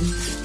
Mm-hmm.